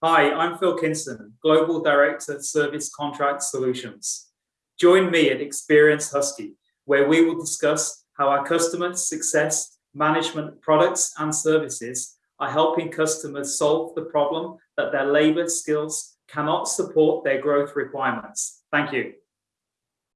Hi, I'm Phil Kinston, Global Director of Service Contract Solutions. Join me at Experience Husky, where we will discuss how our customer success management products and services are helping customers solve the problem that their labor skills cannot support their growth requirements. Thank you.